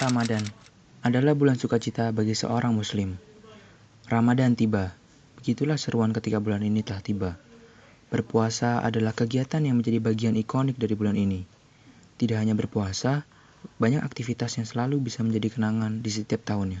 Ramadan adalah bulan sukacita bagi seorang muslim. Ramadan tiba. Begitulah seruan ketika bulan ini telah tiba. Berpuasa adalah kegiatan yang menjadi bagian ikonik dari bulan ini. Tidak hanya berpuasa, banyak aktivitas yang selalu bisa menjadi kenangan di setiap tahunnya.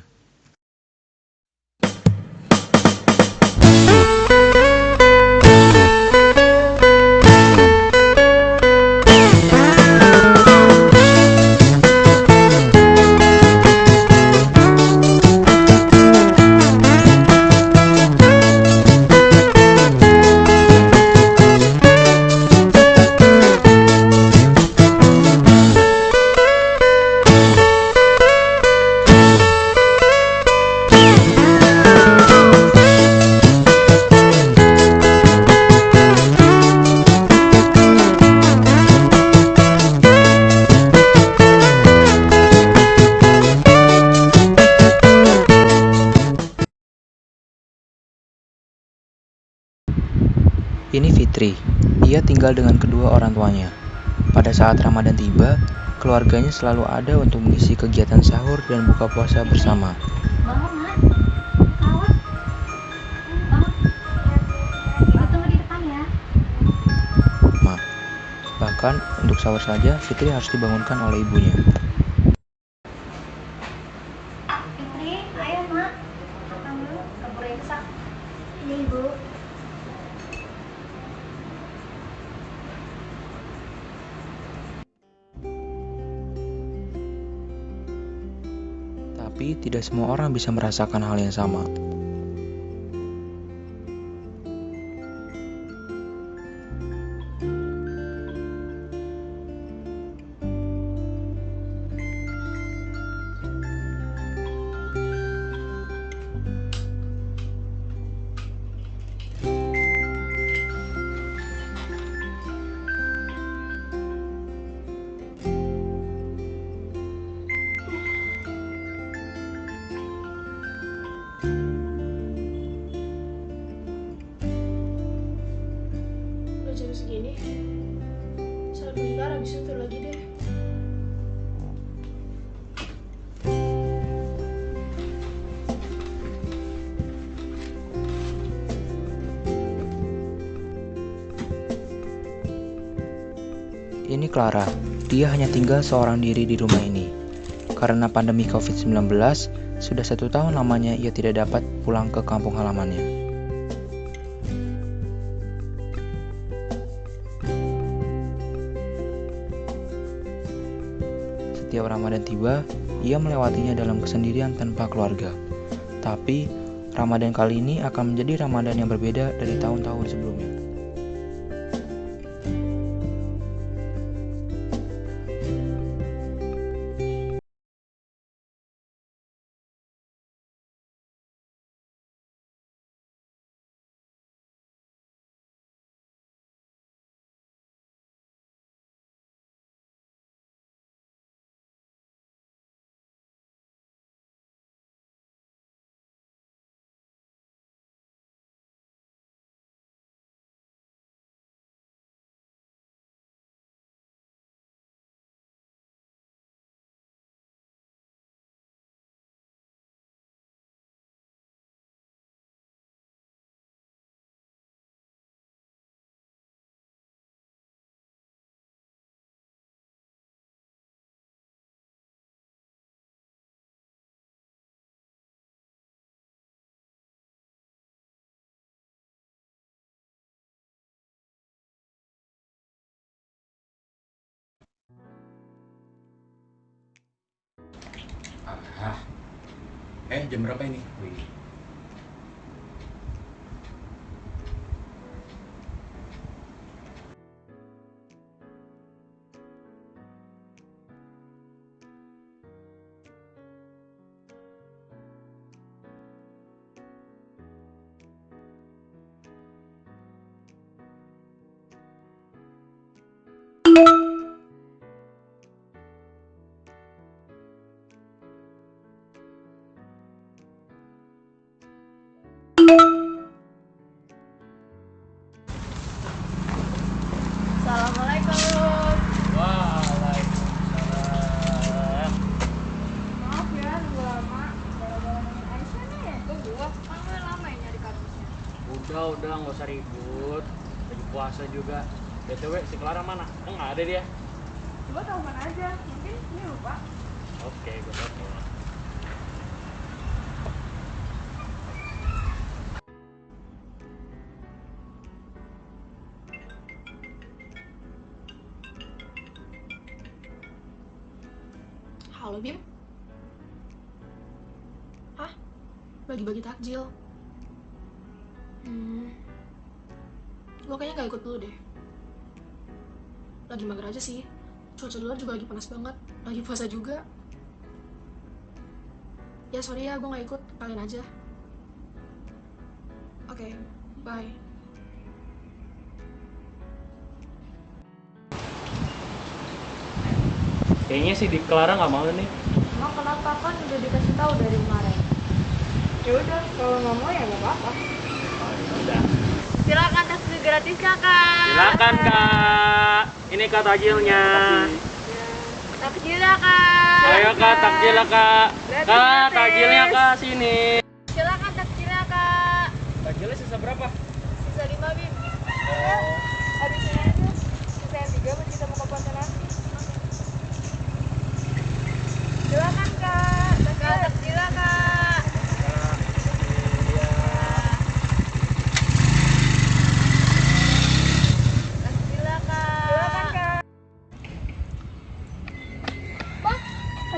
Ini Fitri. Ia tinggal dengan kedua orang tuanya. Pada saat Ramadan tiba, keluarganya selalu ada untuk mengisi kegiatan sahur dan buka puasa bersama. Ma. Bahkan untuk sahur saja, Fitri harus dibangunkan oleh ibunya. Fitri, ayo, Mak. Imsak. Ini, Ibu. Tidak semua orang bisa merasakan hal yang sama. Ini Clara. Dia hanya tinggal seorang diri di rumah ini. Karena pandemi COVID-19, sudah satu tahun lamanya ia tidak dapat pulang ke kampung halamannya. Setiap Ramadan tiba, ia melewatinya dalam kesendirian tanpa keluarga. Tapi, Ramadan kali ini akan menjadi Ramadan yang berbeda dari tahun-tahun sebelumnya. Ah. Eh, jam berapa ini? Wih. Udah nggak usah ribut. Lagi puasa juga. BTW si Clara mana? Kan nggak ada dia. Coba telepon aja, mungkin ini lupa. Oke, gue telepon. Halo Bim. Hah? Bagi-bagi takjil. Hmm. Gue kayaknya gak ikut dulu deh. Lagi mager aja sih. Cuaca luar juga lagi panas banget. Lagi puasa juga. Ya sorry ya, gue gak ikut. Kalian aja. Oke, bye. Kayaknya sih di Clara nggak mau nih. Emang kenapa kan udah dikasih tahu dari kemarin? Ya udah, kalau nggak mau ya nggak apa-apa. Udah. Silakan taksi gratisnya kak. Silakan kak. Ini kak takjilnya. Takjilnya kak. Ayo kak takjil lah kak. Kak takjilnya kak sini. Silakan takjilnya kak. Takjilnya sisa berapa? Sisa lima bim. Habisin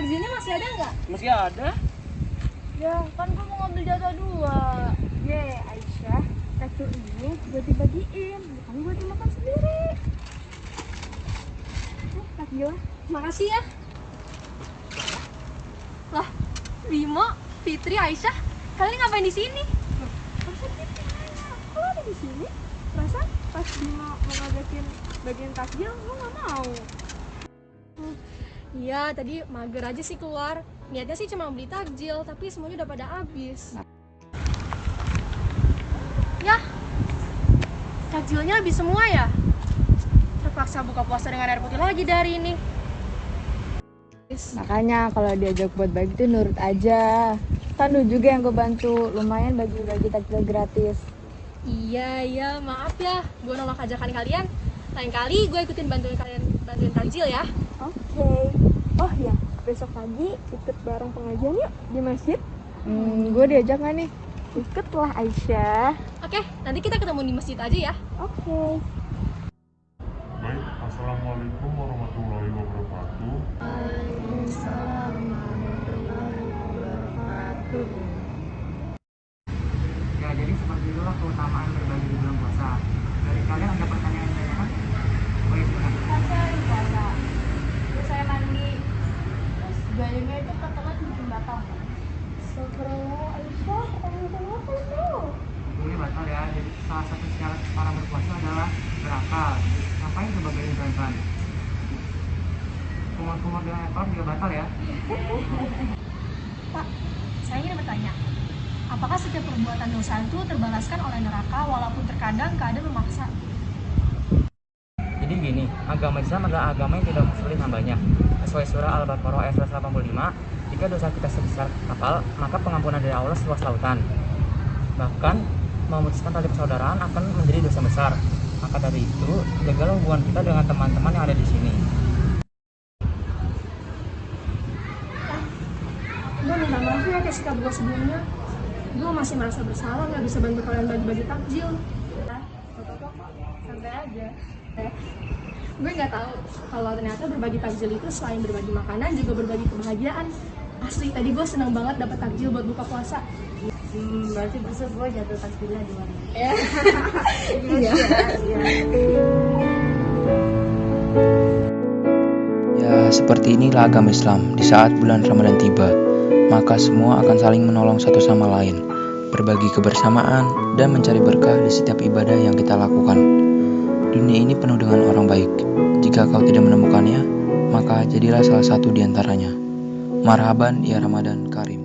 Takjilnya masih ada nggak? Masih ada. Ya, kan gue mau ngambil jatah dua. Ye, Aisyah, takjil ini buat dibagiin, bukan buat dimakan sendiri. Takjil. Makasih ya. Lah, Bimo, Fitri, Aisyah, kalian ngapain di sini? Kok ada di sini? Perasaan pas Bimo mau ngajakin bagian takjil, lo nggak mau. Iya, tadi mager aja sih keluar. Niatnya sih cuma beli takjil, tapi semuanya udah pada habis. Ya, takjilnya habis semua ya? Terpaksa buka puasa dengan air putih lagi dari ini. Makanya kalau diajak buat bagi tuh nurut aja. Kan lu juga yang gue bantu, lumayan bagi-bagi takjil gratis. Iya, iya, maaf ya. Gue nolak ajakan kalian. Lain kali gue ikutin bantuin kalian bantuin takjil ya. Oke. Oh ya, besok pagi ikut bareng pengajian yuk di masjid. Hmm, gue diajak gak nih? Ikutlah Aisyah. Oke, nanti kita ketemu di masjid aja ya. Oke. Baik, Assalamualaikum warahmatullahi wabarakatuh. Ya, jadi seperti itulah keutamaan berbagi di bulan puasa. Dari kalian ada pertanyaan yang lain? Boleh silakan. Saya puasa. Terus saya mandi. Terus gayanya itu katanya bikin batal. Astagfirullah, Aisyah, pertanyaan kenapa itu? Ini batal ya. Jadi salah satu syarat para berpuasa adalah berakal. Ngapain coba gayanya kalian? Kumur-kumur dengan ekor juga batal ya. Pak, saya ingin bertanya. Apakah setiap perbuatan dosa itu terbalaskan oleh neraka walaupun terkadang keadaan memaksa? Jadi gini, agama Islam adalah agama yang tidak sulit hambanya. Sesuai surah Al-Baqarah ayat 185, jika dosa kita sebesar kapal, maka pengampunan dari Allah seluas lautan. Bahkan, memutuskan tali persaudaraan akan menjadi dosa besar. Maka dari itu, jagalah hubungan kita dengan teman-teman yang ada di sini. Gue minta maaf ya atas sikap gue sebelumnya. Gue masih merasa bersalah nggak bisa bantu kalian bagi-bagi takjil. Santai aja. Gue nggak tahu kalau ternyata berbagi takjil itu selain berbagi makanan juga berbagi kebahagiaan. Asli tadi gue senang banget dapat takjil buat buka puasa. Hmm, berarti besok gue jatuh takjilnya di mana? Iya. Ya, seperti inilah agama Islam di saat bulan Ramadan tiba. Maka semua akan saling menolong satu sama lain, berbagi kebersamaan, dan mencari berkah di setiap ibadah yang kita lakukan. Dunia ini penuh dengan orang baik. Jika kau tidak menemukannya, maka jadilah salah satu di antaranya. Marhaban ya Ramadan Karim.